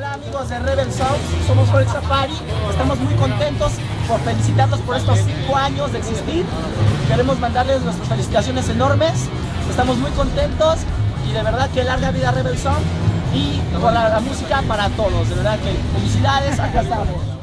Hola amigos de Rebel Sound, somos Folk Safari, estamos muy contentos por felicitarlos por estos 5 años de existir. Queremos mandarles nuestras felicitaciones enormes, estamos muy contentos y de verdad que larga vida Rebel Sound y con la, la música para todos, de verdad que felicidades, acá estamos.